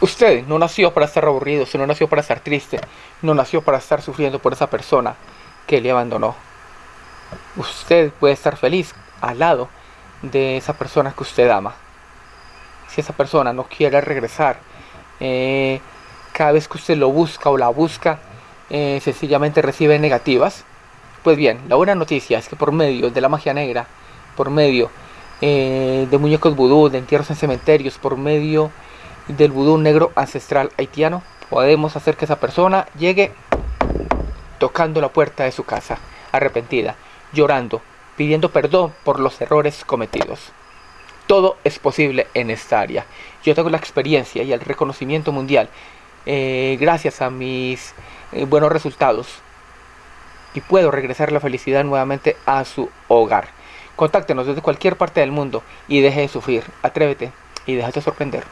Usted no nació para estar aburrido, usted no nació para estar triste, no nació para estar sufriendo por esa persona que le abandonó. Usted puede estar feliz al lado de esa persona que usted ama. Si esa persona no quiere regresar, eh, cada vez que usted lo busca o la busca, eh, sencillamente recibe negativas. Pues bien, la buena noticia es que por medio de la magia negra, por medio eh, de muñecos vudú, de entierros en cementerios, por medio del vudú negro ancestral haitiano, podemos hacer que esa persona llegue tocando la puerta de su casa, arrepentida, llorando, pidiendo perdón por los errores cometidos. Todo es posible en esta área. Yo tengo la experiencia y el reconocimiento mundial eh, gracias a mis eh, buenos resultados y puedo regresar la felicidad nuevamente a su hogar. Contáctenos desde cualquier parte del mundo y deje de sufrir. Atrévete y déjate sorprender.